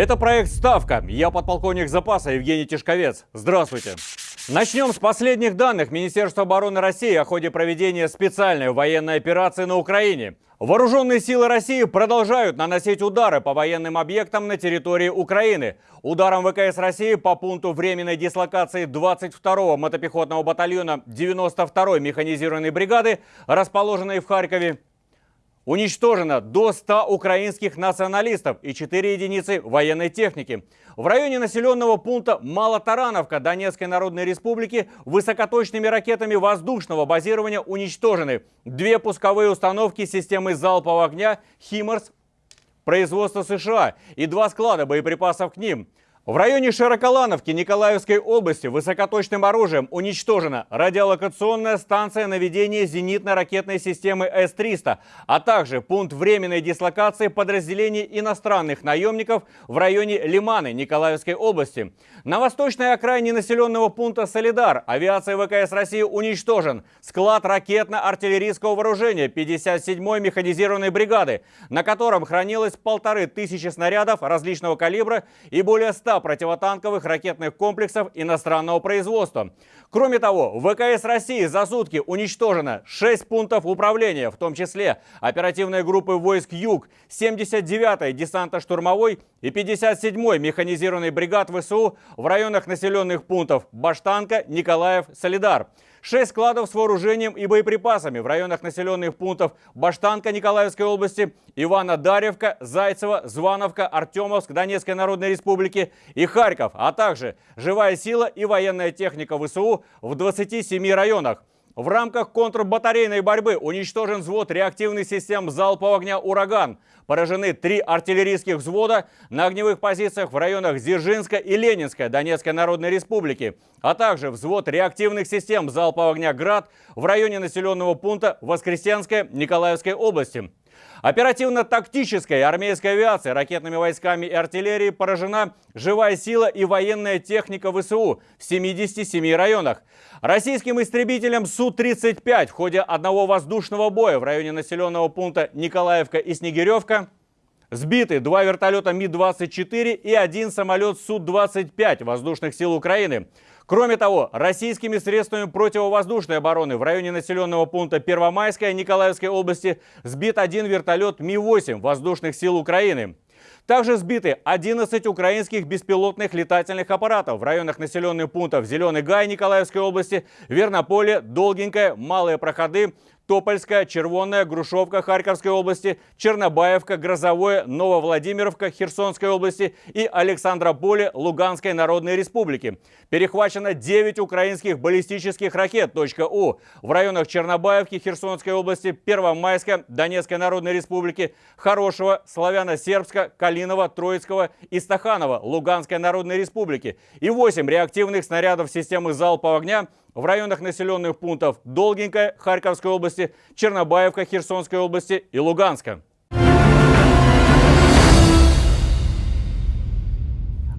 Это проект «Ставка». Я подполковник запаса Евгений Тишковец. Здравствуйте. Начнем с последних данных Министерства обороны России о ходе проведения специальной военной операции на Украине. Вооруженные силы России продолжают наносить удары по военным объектам на территории Украины. Ударом ВКС России по пункту временной дислокации 22-го мотопехотного батальона 92-й механизированной бригады, расположенной в Харькове, Уничтожено до 100 украинских националистов и 4 единицы военной техники. В районе населенного пункта Малотарановка Донецкой Народной Республики высокоточными ракетами воздушного базирования уничтожены две пусковые установки системы залпового огня «Химарс» производства США и два склада боеприпасов к ним – в районе Широколановки Николаевской области высокоточным оружием уничтожена радиолокационная станция наведения зенитно-ракетной системы С-300, а также пункт временной дислокации подразделений иностранных наемников в районе Лиманы Николаевской области. На восточной окраине населенного пункта Солидар авиация ВКС России уничтожен склад ракетно-артиллерийского вооружения 57-й механизированной бригады, на котором хранилось полторы тысячи снарядов различного калибра и более 100 противотанковых ракетных комплексов иностранного производства. Кроме того, в ВКС России за сутки уничтожено 6 пунктов управления, в том числе оперативные группы войск Юг, 79-й десантно-штурмовой и 57-й механизированной бригад ВСУ в районах населенных пунктов Баштанка, Николаев, Солидар. Шесть складов с вооружением и боеприпасами в районах населенных пунктов Баштанка Николаевской области, Ивана Дарьевка, Зайцево, Звановка, Артемовск Донецкой Народной Республики и Харьков, а также живая сила и военная техника ВСУ в 27 районах. В рамках контрбатарейной борьбы уничтожен взвод реактивных систем залпового огня «Ураган». Поражены три артиллерийских взвода на огневых позициях в районах Дзержинска и Ленинска Донецкой Народной Республики, а также взвод реактивных систем залпового огня «Град» в районе населенного пункта Воскресенская Николаевской области. Оперативно-тактической армейской авиации, ракетными войсками и артиллерией поражена живая сила и военная техника ВСУ в 77 районах. Российским истребителям Су-35 в ходе одного воздушного боя в районе населенного пункта Николаевка и Снегиревка Сбиты два вертолета Ми-24 и один самолет Су-25 воздушных сил Украины. Кроме того, российскими средствами противовоздушной обороны в районе населенного пункта Первомайская Николаевской области сбит один вертолет Ми-8 воздушных сил Украины. Также сбиты 11 украинских беспилотных летательных аппаратов в районах населенных пунктов Зеленый Гай Николаевской области, Вернополе, Долгенькое, Малые Проходы, Топольская, Червонная, Грушевка Харьковской области, Чернобаевка, Грозовое, Нововладимировка Херсонской области и Александрополе Луганской Народной Республики. Перехвачено 9 украинских баллистических ракет .У в районах Чернобаевки Херсонской области, Первомайска Донецкой Народной Республики, Хорошего, Славяно-Сербска, Калинова, Троицкого и Стаханова Луганской Народной Республики и 8 реактивных снарядов системы залпового огня в районах населенных пунктов Долгенькая Харьковской области, Чернобаевка Херсонской области и Луганска.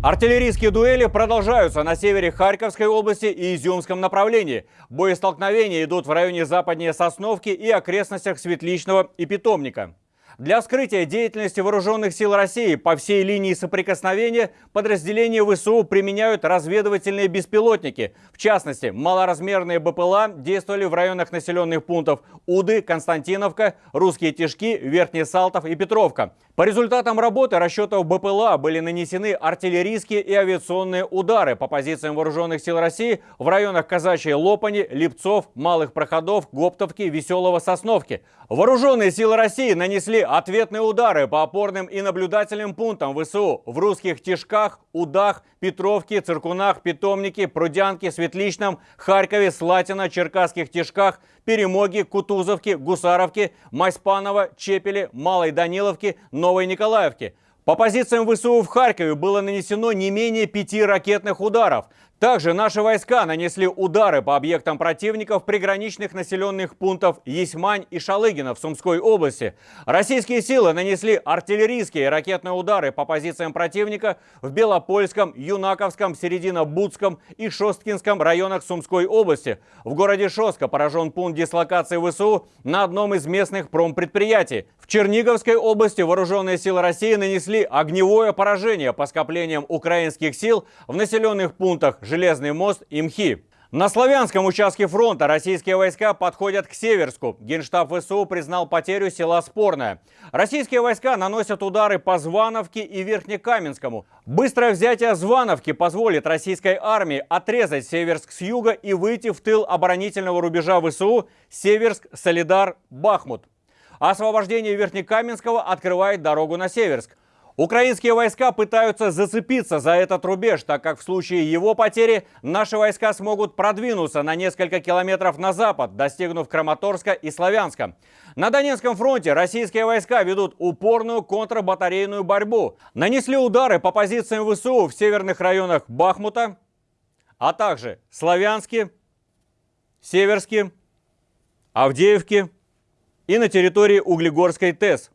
Артиллерийские дуэли продолжаются на севере Харьковской области и Изюмском направлении. Боестолкновения идут в районе западнее Сосновки и окрестностях Светличного и Питомника. Для вскрытия деятельности вооруженных сил России по всей линии соприкосновения подразделения ВСУ применяют разведывательные беспилотники. В частности, малоразмерные БПЛА действовали в районах населенных пунктов Уды, Константиновка, Русские Тишки, Верхний Салтов и Петровка. По результатам работы расчетов БПЛА были нанесены артиллерийские и авиационные удары по позициям вооруженных сил России в районах Казачьей Лопани, Липцов, Малых Проходов, Гоптовки, Веселого Сосновки. Вооруженные силы России нанесли ответные удары по опорным и наблюдательным пунктам ВСУ в русских Тишках, Удах, Петровке, Циркунах, Питомнике, Прудянке, Светличном, Харькове, Слатино, Черкасских Тишках, Перемоге, Кутузовке, Гусаровке, Майспаново, Чепеле, Малой Даниловке, Новой Николаевке. По позициям ВСУ в Харькове было нанесено не менее пяти ракетных ударов. Также наши войска нанесли удары по объектам противников приграничных населенных пунктов Есмань и Шалыгина в Сумской области. Российские силы нанесли артиллерийские и ракетные удары по позициям противника в Белопольском, Юнаковском, Середино-Будском и Шосткинском районах Сумской области. В городе Шостка поражен пункт дислокации ВСУ на одном из местных промпредприятий. В Черниговской области вооруженные силы России нанесли огневое поражение по скоплениям украинских сил в населенных пунктах Железный мост и МХИ. На славянском участке фронта российские войска подходят к Северску. Генштаб ВСУ признал потерю села Спорное. Российские войска наносят удары по Звановке и Верхнекаменскому. Быстрое взятие Звановки позволит российской армии отрезать Северск с юга и выйти в тыл оборонительного рубежа ВСУ Северск, Солидар, Бахмут. Освобождение Верхнекаменского открывает дорогу на Северск. Украинские войска пытаются зацепиться за этот рубеж, так как в случае его потери наши войска смогут продвинуться на несколько километров на запад, достигнув Краматорска и Славянска. На Донецком фронте российские войска ведут упорную контрбатарейную борьбу. Нанесли удары по позициям ВСУ в северных районах Бахмута, а также Славянске, Северске, Авдеевке и на территории Углегорской ТЭС.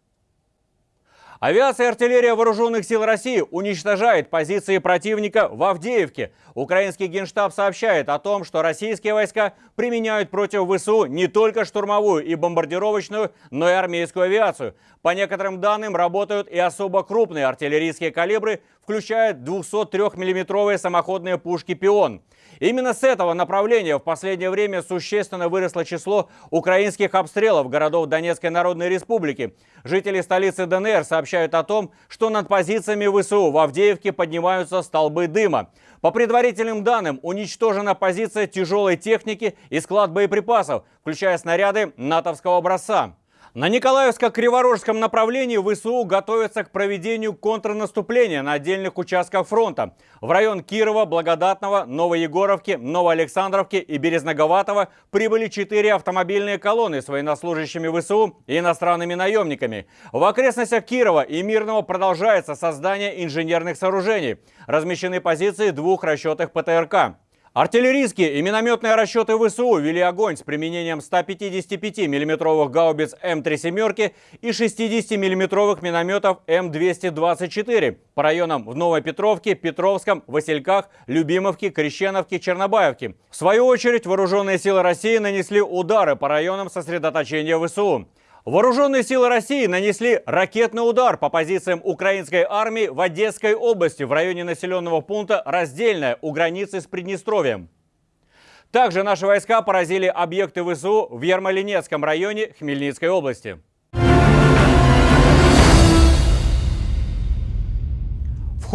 Авиация и артиллерия вооруженных сил России уничтожает позиции противника в Авдеевке. Украинский генштаб сообщает о том, что российские войска применяют против ВСУ не только штурмовую и бомбардировочную, но и армейскую авиацию. По некоторым данным работают и особо крупные артиллерийские калибры, включая 203 миллиметровые самоходные пушки «Пион». Именно с этого направления в последнее время существенно выросло число украинских обстрелов городов Донецкой Народной Республики. Жители столицы ДНР сообщают о том, что над позициями ВСУ в Авдеевке поднимаются столбы дыма. По предварительным данным, уничтожена позиция тяжелой техники и склад боеприпасов, включая снаряды натовского образца. На Николаевско-Криворожском направлении ВСУ готовятся к проведению контрнаступления на отдельных участках фронта. В район Кирова, Благодатного, Новоегоровки, Новоалександровки и Березноговатого прибыли четыре автомобильные колонны с военнослужащими ВСУ и иностранными наемниками. В окрестностях Кирова и Мирного продолжается создание инженерных сооружений. Размещены позиции двух расчетных ПТРК. Артиллерийские и минометные расчеты ВСУ вели огонь с применением 155 миллиметровых гаубиц М3 «семерки» и 60 миллиметровых минометов М224 по районам в Новопетровке, Петровском, Васильках, Любимовке, Крещеновке, Чернобаевке. В свою очередь, вооруженные силы России нанесли удары по районам сосредоточения ВСУ. Вооруженные силы России нанесли ракетный удар по позициям украинской армии в Одесской области в районе населенного пункта Раздельная у границы с Приднестровьем. Также наши войска поразили объекты ВСУ в Ермолинецком районе Хмельницкой области.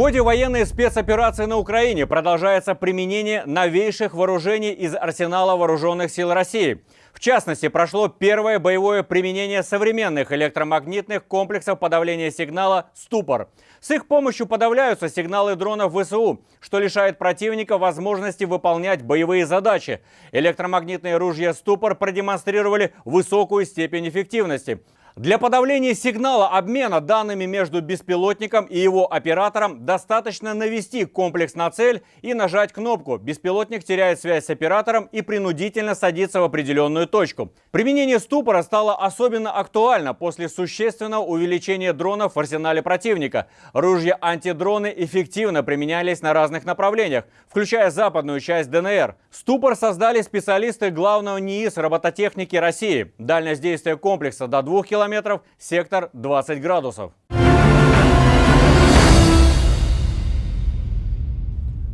Ходе военной спецоперации на Украине продолжается применение новейших вооружений из арсенала вооруженных сил России. В частности, прошло первое боевое применение современных электромагнитных комплексов подавления сигнала «Ступор». С их помощью подавляются сигналы дронов ВСУ, что лишает противника возможности выполнять боевые задачи. Электромагнитные ружья «Ступор» продемонстрировали высокую степень эффективности – для подавления сигнала обмена данными между беспилотником и его оператором достаточно навести комплекс на цель и нажать кнопку. Беспилотник теряет связь с оператором и принудительно садится в определенную точку. Применение ступора стало особенно актуально после существенного увеличения дронов в арсенале противника. Ружья антидроны эффективно применялись на разных направлениях, включая западную часть ДНР. Ступор создали специалисты главного НИИС робототехники России. Дальность действия комплекса до 2 км километров, сектор 20 градусов.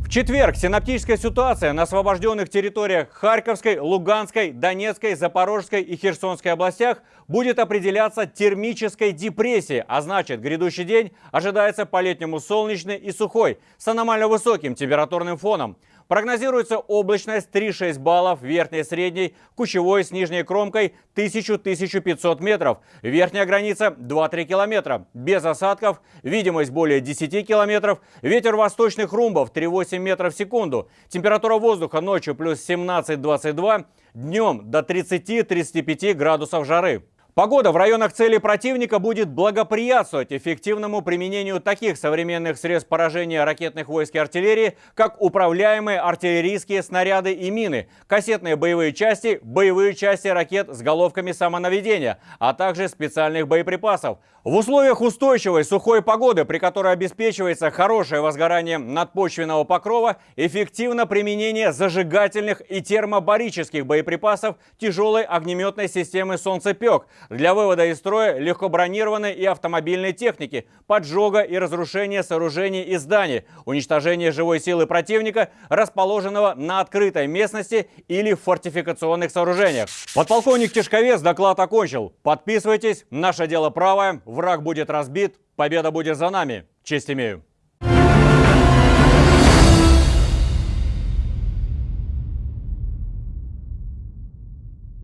В четверг синаптическая ситуация на освобожденных территориях Харьковской, Луганской, Донецкой, Запорожской и Херсонской областях будет определяться термической депрессией, а значит грядущий день ожидается по-летнему солнечный и сухой с аномально высоким температурным фоном. Прогнозируется облачность 3-6 баллов, верхней средней, кучевой с нижней кромкой 1000-1500 метров, верхняя граница 2-3 километра, без осадков, видимость более 10 километров, ветер восточных румбов 3-8 метров в секунду, температура воздуха ночью плюс 17-22, днем до 30-35 градусов жары. Погода в районах цели противника будет благоприятствовать эффективному применению таких современных средств поражения ракетных войск и артиллерии, как управляемые артиллерийские снаряды и мины, кассетные боевые части, боевые части ракет с головками самонаведения, а также специальных боеприпасов. В условиях устойчивой сухой погоды, при которой обеспечивается хорошее возгорание надпочвенного покрова, эффективно применение зажигательных и термобарических боеприпасов тяжелой огнеметной системы «Солнцепек», для вывода из строя легкобронированной и автомобильной техники, поджога и разрушения сооружений и зданий, уничтожение живой силы противника, расположенного на открытой местности или в фортификационных сооружениях. Подполковник Тишковец доклад окончил. Подписывайтесь, наше дело правое, враг будет разбит, победа будет за нами. Честь имею.